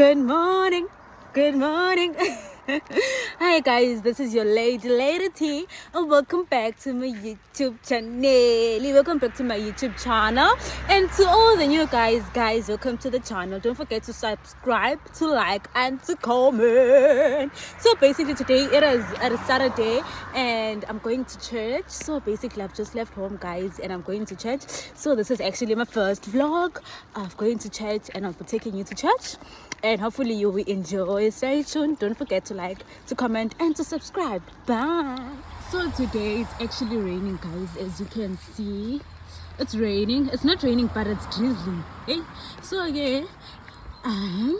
Good morning. Good morning. Hi guys, this is your lady Lady T and welcome back to my YouTube channel. Welcome back to my YouTube channel. And to all the new guys, guys, welcome to the channel. Don't forget to subscribe, to like and to comment. So basically today it is a Saturday and I'm going to church. So basically I've just left home guys and I'm going to church. So this is actually my first vlog of going to church and I'll be taking you to church and hopefully you will enjoy. Stay tuned. Don't forget to like to comment and to subscribe. Bye. So today it's actually raining guys as you can see. It's raining. It's not raining but it's drizzling. Hey. So yeah. I'm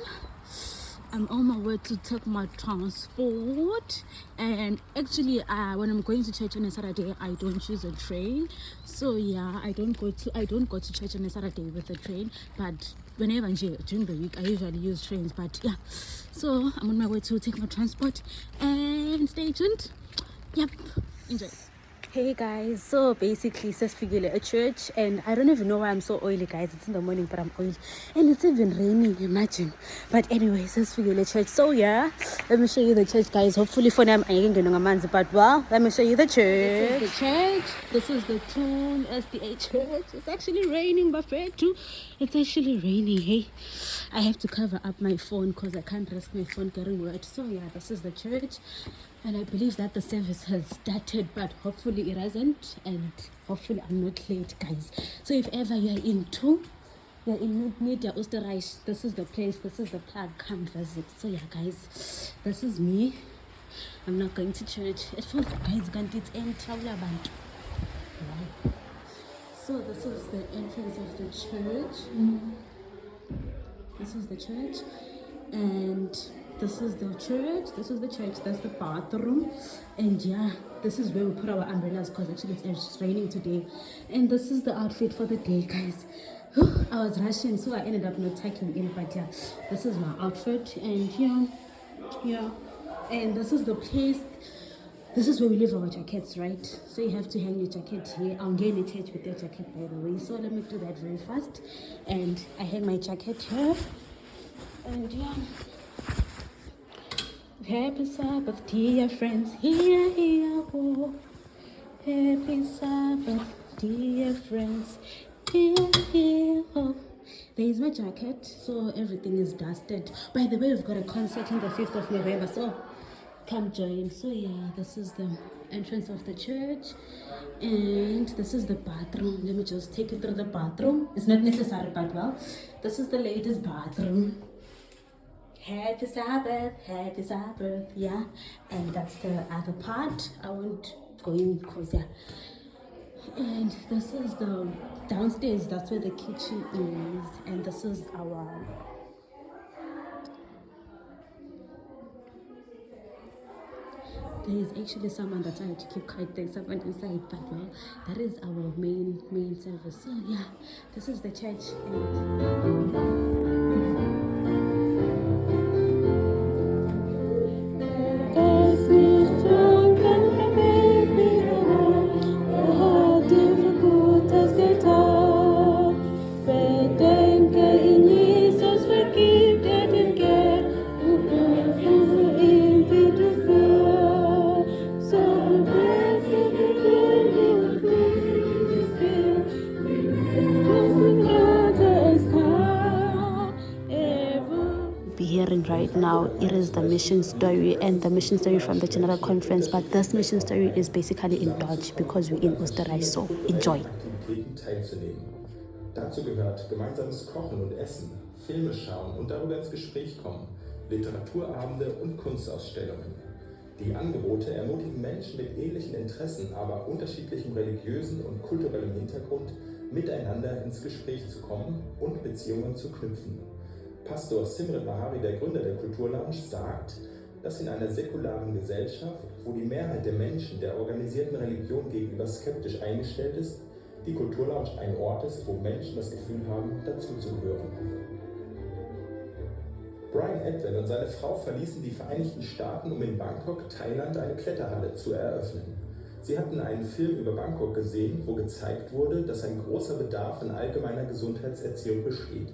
I'm on my way to take my transport. And actually uh, when I'm going to church on a Saturday I don't use a train. So yeah I don't go to I don't go to church on a Saturday with a train. But whenever during the week I usually use trains. But yeah. So I'm on my way to take my transport. And stay tuned. Yep. Enjoy hey guys. So basically sesifikile a church and i don't even know why i'm so oily guys. It's in the morning but i'm oily. And it's even raining imagine. But anyway sesifikile church. So yeah let me show you the church guys. Hopefully for now i'm but well let me show you the church. This is the church. This is the tune sda church. It's actually raining but fair too. It's actually raining hey. I have to cover up my phone because i can't rest my phone getting wet so yeah this is the church and I believe that the service has started but hopefully it hasn't and hopefully I'm not late guys. So if ever you're into you're in media Österreich this is the place this is the plug come visit. So yeah guys this is me. I'm not going to church. It feels like guys can't it's in band so this is the entrance of the church. Mm-hmm. This is the church and this is the church this is the church that's the bathroom. And yeah this is where we put our umbrellas because actually it's raining today. And this is the outfit for the day guys. I was rushing so i ended up not tucking in but yeah this is my outfit. And yeah yeah. And this is the place this is where we leave our jackets right? So you have to hang your jacket here. I'm getting a church with your jacket by the way. So let me do that very fast. And i hang my jacket here. And yeah Happy Sabbath, dear friends, here, here, oh. Happy Sabbath, dear friends, here, here, oh. There's my jacket, so everything is dusted. By the way, we've got a concert on the 5th of November, so come join. So yeah, this is the entrance of the church and this is the bathroom. Let me just take you through the bathroom. It's not necessary, but well, this is the ladies' bathroom. Happy Sabbath, happy Sabbath, yeah. And that's the other part. I won't go in because, yeah. And this is the downstairs, that's where the kitchen is. And this is our there is actually someone that I had to keep quiet there's someone inside but well that is our main main service so yeah this is the church right now it is the mission story and the mission story from the general conference but this mission story is basically in Dutch because we're in Österreich so enjoy Dazu gehört gemeinsames Kochen und Essen, Filme schauen und darüber ins Gespräch kommen, Literaturabende und Kunstausstellungen. Die Angebote ermutigen Menschen mit ähnlichen Interessen, aber unterschiedlichem religiösen und kulturellem Hintergrund, miteinander ins Gespräch zu kommen und Beziehungen zu knüpfen. Pastor Simre Bahari, der Gründer der Kulturlounge, sagt, dass in einer säkularen Gesellschaft, wo die Mehrheit der Menschen der organisierten Religion gegenüber skeptisch eingestellt ist, die Kulturlounge ein Ort ist, wo Menschen das Gefühl haben, dazuzugehören. Brian Edwin und seine Frau verließen die Vereinigten Staaten, um in Bangkok, Thailand, eine Kletterhalle zu eröffnen. Sie hatten einen Film über Bangkok gesehen, wo gezeigt wurde, dass ein großer Bedarf an allgemeiner Gesundheitserziehung besteht.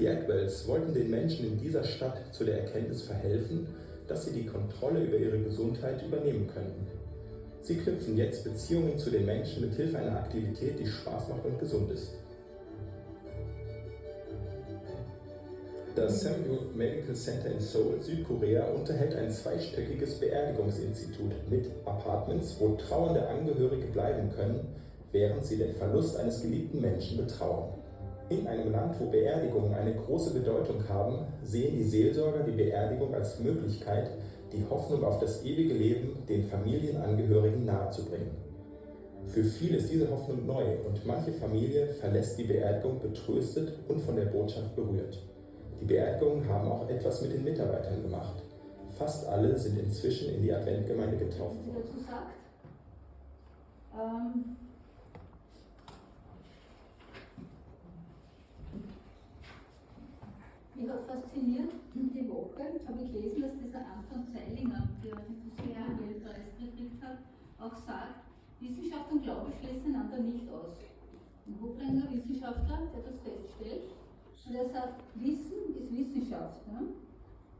Die Ackwells wollten den Menschen in dieser Stadt zu der Erkenntnis verhelfen, dass sie die Kontrolle über ihre Gesundheit übernehmen könnten. Sie knüpfen jetzt Beziehungen zu den Menschen mit Hilfe einer Aktivität, die Spaß macht und gesund ist. Das Samuel Medical Center in Seoul, Südkorea, unterhält ein zweistöckiges Beerdigungsinstitut mit Apartments, wo trauernde Angehörige bleiben können, während sie den Verlust eines geliebten Menschen betrauern. In einem Land, wo Beerdigungen eine große Bedeutung haben, sehen die Seelsorger die Beerdigung als Möglichkeit, die Hoffnung auf das ewige Leben den Familienangehörigen nahezubringen. Für viele ist diese Hoffnung neu und manche Familie verlässt die Beerdigung betröstet und von der Botschaft berührt. Die Beerdigungen haben auch etwas mit den Mitarbeitern gemacht. Fast alle sind inzwischen in die Adventgemeinde getauft worden. Ähm, fasziniert, die Woche habe ich gelesen, dass dieser Anton Zeilinger, der den Nobelpreis gekriegt hat, auch sagt, Wissenschaft und Glaube schließen einander nicht aus. Ein Hochrenger Wissenschaftler, der das feststellt, und er sagt, Wissen ist Wissenschaft. Ja?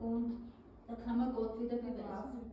Und da kann man Gott wieder beweisen.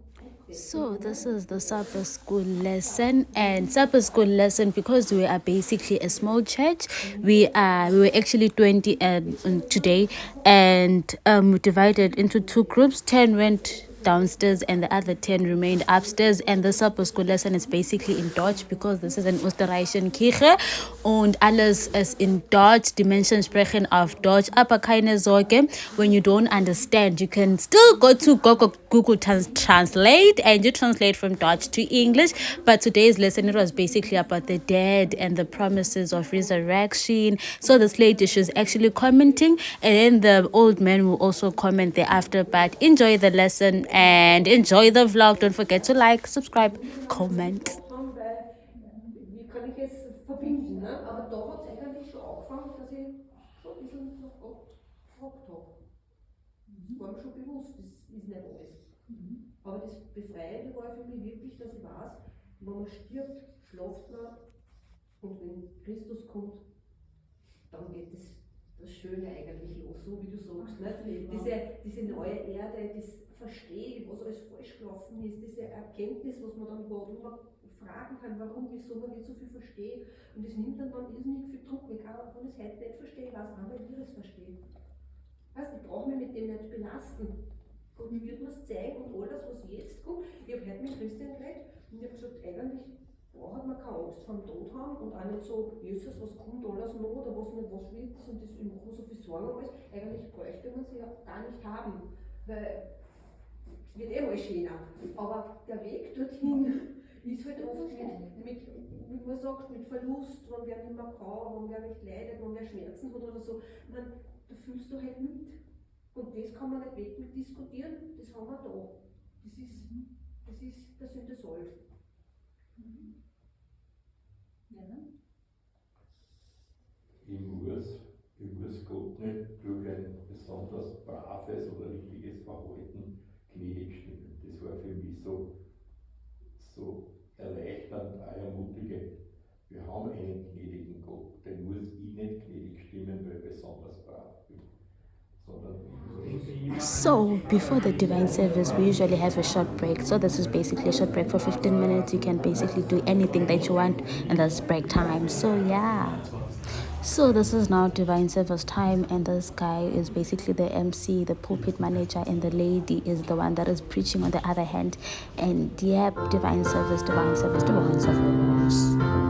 So this is the supper school lesson and supper school lesson because we are basically a small church. We are we were actually 20 and um, today and um, we divided into two groups. 10 went downstairs and the other 10 remained upstairs. And the supper school lesson is basically in Dutch because this is an Österreichischen Kirche und alles ist in Dutch die Menschen sprechen auf Deutsch aber keine Sorge when you don't understand you can still go to Google, Google Trans Translate and you translate from Dutch to English. But today's lesson it was basically about the dead and the promises of resurrection. So this lady she's actually commenting and then the old man will also comment thereafter. But enjoy the lesson and enjoy the vlog. Don't forget to like, subscribe, comment. Ne? War mir schon bewusst, das ist nicht alles. Aber das Befreiende war für mich wirklich, dass ich weiß, wenn man stirbt, schlaft man und wenn Christus kommt, dann geht das, das Schöne eigentlich los, so wie du sagst. Ne? Diese, diese neue Erde, das verstehe, was alles falsch gelaufen ist, diese Erkenntnis, was man dann hat, wo man fragen kann, warum, wieso man nicht so viel versteht. Und das nimmt dann, irrsinnig viel Druck weg. Aber wenn ich es heute nicht verstehe, weiß auch nicht, wie ich es verstehe. Weißt, ich brauche mich mit dem nicht belasten. Gott wird mir es zeigen und all das, was jetzt kommt. Ich habe heute mit Christian geredet und ich habe gesagt, eigentlich braucht man keine Angst vor dem Tod haben und auch nicht so, Jesus, was kommt alles noch oder was nicht, was wird und das, ich mache so viel Sorgen um alles. Eigentlich bräuchte man sie ja gar nicht haben. Weil wird eh mal schöner. Aber der Weg dorthin ist halt oft mit, mit wie man sagt, mit Verlust, wenn wer nicht mehr kann, wenn wer nicht leidet, wenn wer Schmerzen hat oder so. Man, da fühlst du halt mit. Und das kann man nicht weg mit diskutieren, das haben wir da. Das ist, das ist der Sünde Soll. Ja, ne? Ich muss, ich muss Gott nicht durch ein besonders braves oder richtiges Verhalten So, before the divine service, we usually have a short break. So, this is basically a short break for 15 minutes. You can basically do anything that you want, and that's break time. So, yeah. So this is now divine service time and this guy is basically the MC, the pulpit manager and the lady is the one that is preaching on the other hand and yep, divine service, divine service, divine service.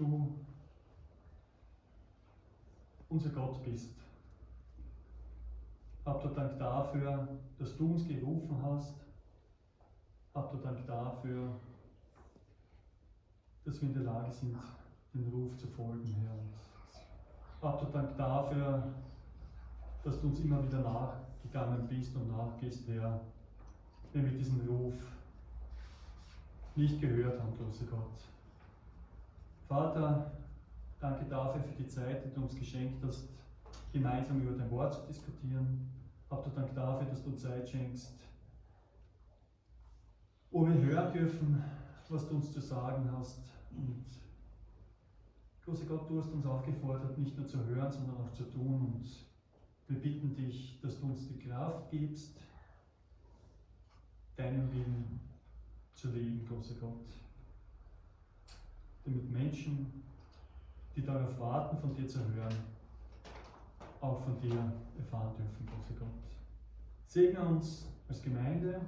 Du unser Gott bist. Habt ihr Dank dafür, dass du uns gerufen hast. Habt ihr Dank dafür, dass wir in der Lage sind, den Ruf zu folgen, Herr. Habt ihr Dank dafür, dass du uns immer wieder nachgegangen bist und nachgehst, Herr, wenn wir diesen Ruf nicht gehört haben, großer Gott. Vater, danke dafür für die Zeit, die du uns geschenkt hast, gemeinsam über dein Wort zu diskutieren. Habt ihr Dank dafür, dass du Zeit schenkst, wo wir hören dürfen, was du uns zu sagen hast. Und großer Gott, du hast uns aufgefordert, nicht nur zu hören, sondern auch zu tun. Und wir bitten dich, dass du uns die Kraft gibst, deinen Willen zu leben, großer Gott. Damit Menschen, die darauf warten, von dir zu hören, auch von dir erfahren dürfen, großer Gott. Segne uns als Gemeinde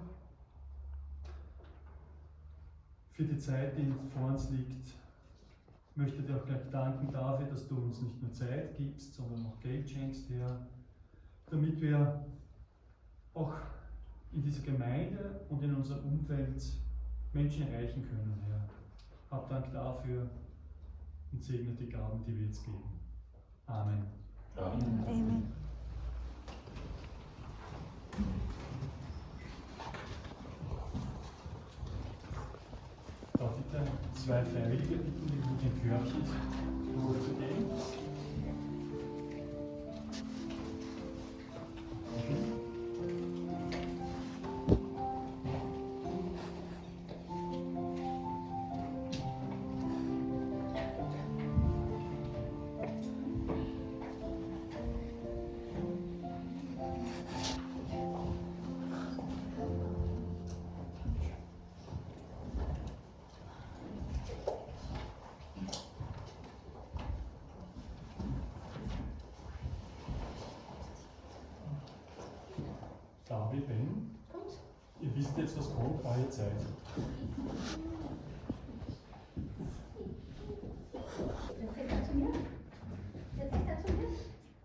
für die Zeit, die vor uns liegt. Ich möchte dir auch gleich danken dafür, dass du uns nicht nur Zeit gibst, sondern auch Geld schenkst, Herr, damit wir auch in dieser Gemeinde und in unserem Umfeld Menschen erreichen können, Herr. Hab Dank dafür und segne die Gaben, die wir jetzt geben. Amen. Amen. Amen. Darf ich dann zwei Freiwillige bitten, die mit den Körbchen hochzugehen? Gabi,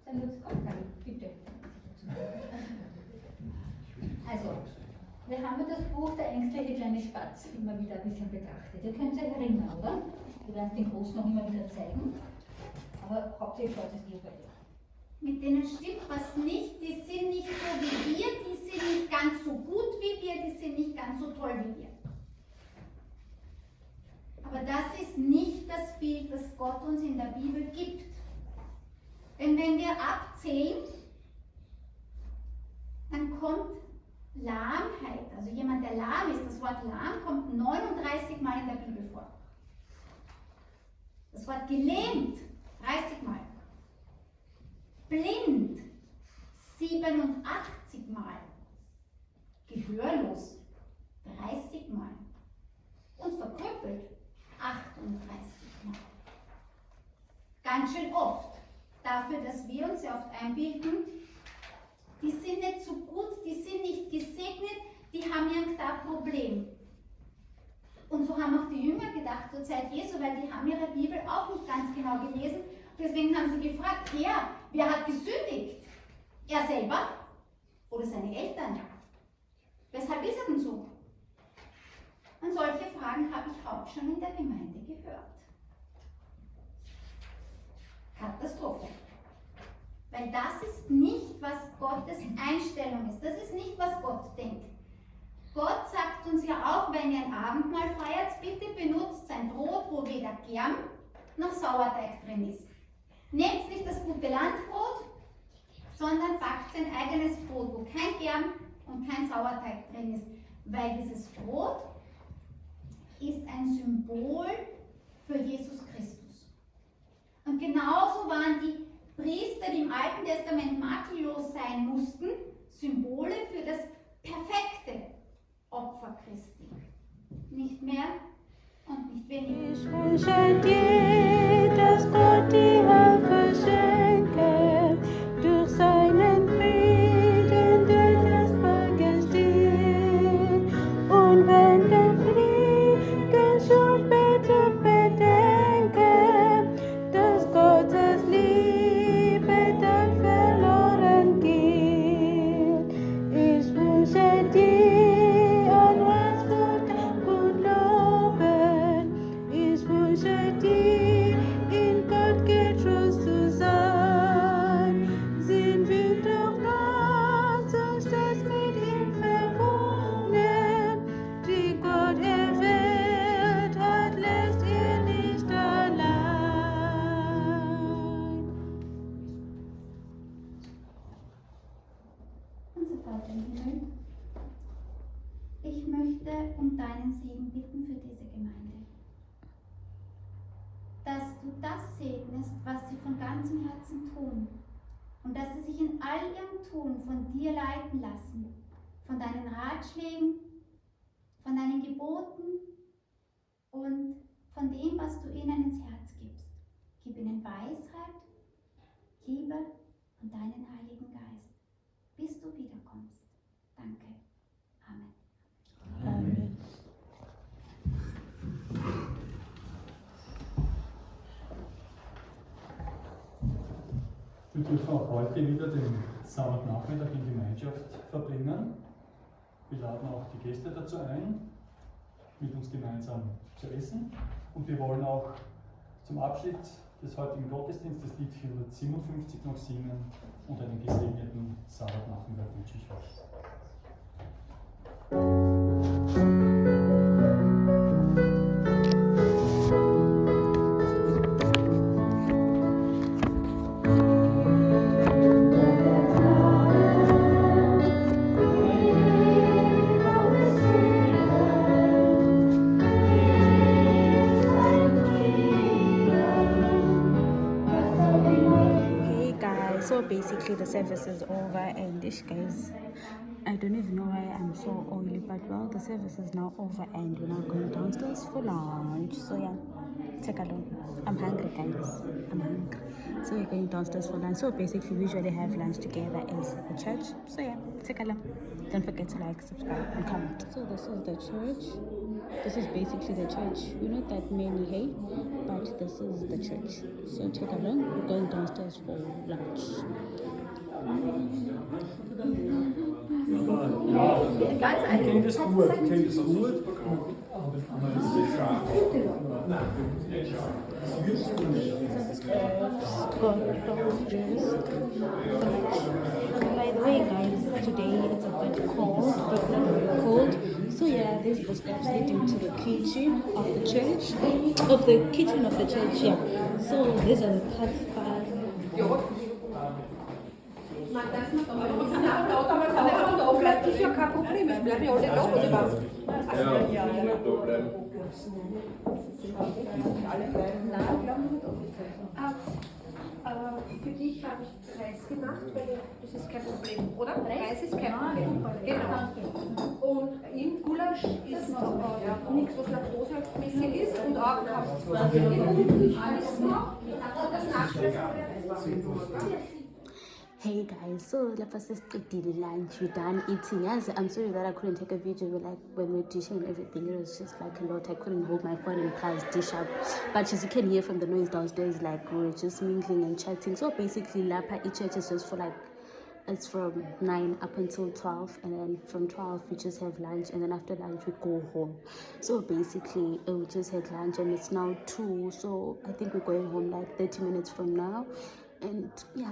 Dann wird's kommen, Gabi, bitte. Also, wir haben ja das Buch Der ängstliche kleine Spatz immer wieder ein bisschen betrachtet. Ihr könnt euch erinnern, oder? Wir werden es den Großen noch immer wieder zeigen. Aber hauptsächlich schaut es dir bei dir. Mit denen stimmt was nicht, die sind nicht so wie wir, die sind nicht ganz so gut wie wir, die sind nicht ganz so toll wie wir. Aber das ist nicht das Bild, das Gott uns in der Bibel gibt. Denn wenn wir abzählen, dann kommt Lahmheit, also jemand, der lahm ist, das Wort lahm kommt 39 Mal in der Bibel vor. Das Wort gelähmt 30 Mal. Blind 87 Mal. Gehörlos 30 Mal. Und verkrüppelt 38 Mal. Ganz schön oft. Dafür, dass wir uns ja oft einbilden, die sind nicht so gut, die sind nicht gesegnet, die haben irgendein Problem. Und so haben auch die Jünger gedacht zur Zeit Jesu, weil die haben ihre Bibel auch nicht ganz genau gelesen. Deswegen haben sie gefragt, Herr, wer hat gesündigt? Er selber oder seine Eltern? Weshalb ist er denn so? Und solche Fragen habe ich auch schon in der Gemeinde gehört. Katastrophe. Weil das ist nicht, was Gottes Einstellung ist. Das ist nicht, was Gott denkt. Gott sagt uns ja auch, wenn ihr ein Abendmahl feiert, bitte benutzt sein Brot, wo weder Germ noch Sauerteig drin ist. Nehmt nicht das gute Landbrot, sondern backt sein eigenes Brot, wo kein Germ und kein Sauerteig drin ist. Weil dieses Brot ist ein Symbol für Jesus Christus. Und genauso waren die Priester, die im Alten Testament makellos sein mussten, Symbole für das perfekte Opfer Christi. Nicht mehr und nicht weniger. Ratschlägen, von deinen Geboten und von dem, was du ihnen ins Herz gibst. Gib ihnen Weisheit, Liebe und deinen Heiligen Geist, bis du wiederkommst. Danke. Amen. Amen. Wir dürfen auch heute wieder den Sabbatnachmittag in Gemeinschaft verbringen. Wir laden auch die Gäste dazu ein, mit uns gemeinsam zu essen. Und wir wollen auch zum Abschied des heutigen Gottesdienstes Lied 457 noch singen und einen gesegneten Sabbatnachmittag wünsche ich euch. Basically the service is over and ish guys, I don't even know why I'm so oily, but well, the service is now over and we're now going downstairs for lunch. So yeah, take a look. I'm hungry guys, I'm hungry. So we're going downstairs for lunch. So basically we usually have lunch together as the church. So yeah, take a look. Don't forget to like, subscribe and comment. So this is the church. This is basically the church. you know that many, hey, but this is the church. So take a look. We're going downstairs for lunch. Es gut. By the way, guys, today it's a bit cold, but not really cold. So yeah, this is the steps leading to the kitchen of the church, of the kitchen of the church. Yeah. So these are the Das ist ja kein Problem, es bleiben ja alle da, oder was? Ja. Äh, für dich habe ich Reis gemacht, weil das ist kein Problem, oder? Reis ist kein Problem. Genau. Und im Gulasch ist äh, nichts, was laktosemäßig ist und auch alles noch. Das Nachspeisen. Hey guys, so is did lunch, we're done eating. Yes, I'm sorry that I couldn't take a video but like when we're dishing and everything. It was just like a lot. I couldn't hold my phone and plus dish up. But as you can hear from the noise downstairs, like we're just mingling and chatting. So basically Lapa each church is just for like it's from 9 up until 12 and then from 12 we just have lunch and then after lunch we go home so basically uh, we just had lunch and it's now 2 so i think we're going home like 30 minutes from now and yeah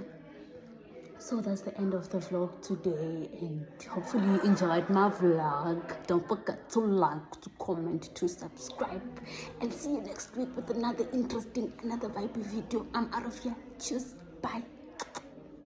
so that's the end of the vlog today and hopefully you enjoyed my vlog. Don't forget to like to comment to subscribe and see you next week with another interesting another vibey video. I'm out of here. Cheers bye